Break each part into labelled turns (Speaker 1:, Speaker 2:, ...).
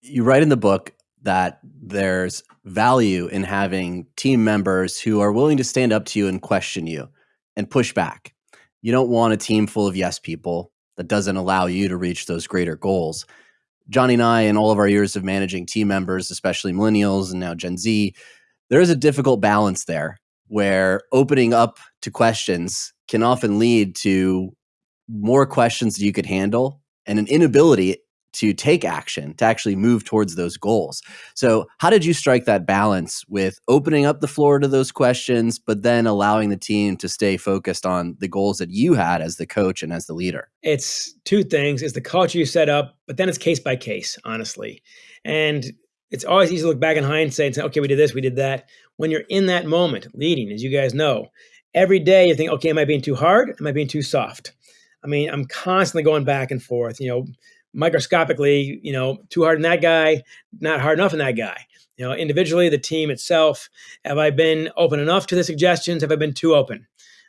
Speaker 1: You write in the book that there's value in having team members who are willing to stand up to you and question you and push back. You don't want a team full of yes people that doesn't allow you to reach those greater goals. Johnny and I, in all of our years of managing team members, especially millennials and now Gen Z, there is a difficult balance there where opening up to questions can often lead to more questions you could handle and an inability to take action to actually move towards those goals. So, how did you strike that balance with opening up the floor to those questions, but then allowing the team to stay focused on the goals that you had as the coach and as the leader?
Speaker 2: It's two things it's the culture you set up, but then it's case by case, honestly. And it's always easy to look back in hindsight and say, okay, we did this, we did that. When you're in that moment leading, as you guys know, every day you think, okay, am I being too hard? Am I being too soft? I mean, I'm constantly going back and forth, you know, microscopically, you know, too hard in that guy, not hard enough in that guy. You know, individually, the team itself, have I been open enough to the suggestions? Have I been too open?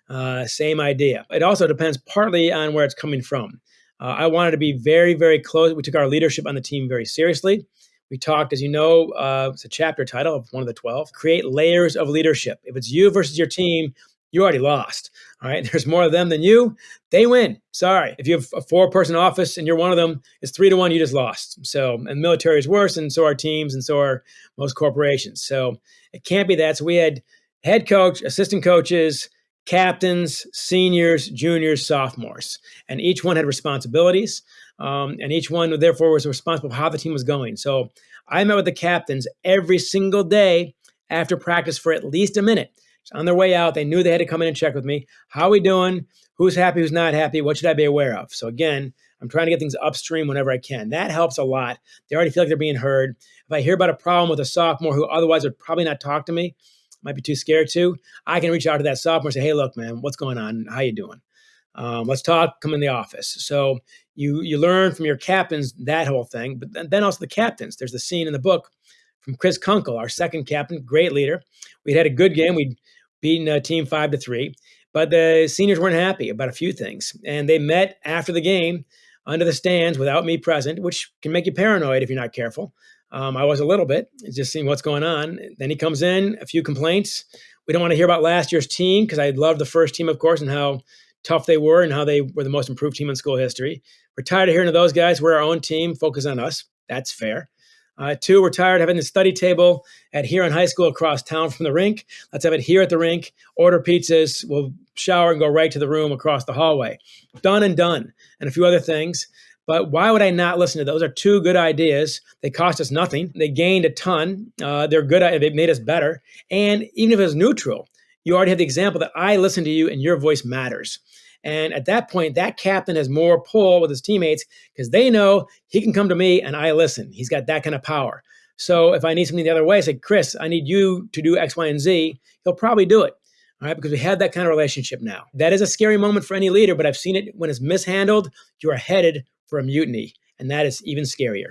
Speaker 2: Uh, same idea. It also depends partly on where it's coming from. Uh, I wanted to be very, very close. We took our leadership on the team very seriously. We talked, as you know, uh, it's a chapter title of one of the 12 create layers of leadership. If it's you versus your team, you already lost. All right. There's more of them than you. They win. Sorry. If you have a four person office and you're one of them, it's three to one. You just lost. So, and military is worse, and so are teams, and so are most corporations. So it can't be that. So we had head coach, assistant coaches, captains, seniors, juniors, sophomores, and each one had responsibilities. Um, and each one, therefore, was responsible for how the team was going. So I met with the captains every single day after practice for at least a minute on their way out, they knew they had to come in and check with me. How are we doing? Who's happy? Who's not happy? What should I be aware of? So again, I'm trying to get things upstream whenever I can. That helps a lot. They already feel like they're being heard. If I hear about a problem with a sophomore who otherwise would probably not talk to me, might be too scared to, I can reach out to that sophomore and say, "Hey, look, man, what's going on? How you doing? Um, let's talk. Come in the office." So you you learn from your captains that whole thing, but then also the captains. There's the scene in the book from Chris Kunkel, our second captain, great leader. We'd had a good game. We'd beaten a team five to three, but the seniors weren't happy about a few things, and they met after the game under the stands without me present, which can make you paranoid if you're not careful. Um, I was a little bit, just seeing what's going on. Then he comes in, a few complaints. We don't want to hear about last year's team because I loved the first team, of course, and how tough they were and how they were the most improved team in school history. We're tired of hearing of those guys. We're our own team. Focus on us. That's fair. Uh, two, we're tired of having the study table at Huron High School across town from the rink. Let's have it here at the rink. Order pizzas. We'll shower and go right to the room across the hallway. Done and done, and a few other things. But why would I not listen to those? Are two good ideas. They cost us nothing. They gained a ton. Uh, they're good. They made us better. And even if it was neutral, you already have the example that I listen to you and your voice matters. And at that point, that captain has more pull with his teammates because they know he can come to me and I listen. He's got that kind of power. So if I need something the other way, I say, Chris, I need you to do X, Y, and Z. He'll probably do it. All right, because we have that kind of relationship now. That is a scary moment for any leader, but I've seen it when it's mishandled, you are headed for a mutiny. And that is even scarier.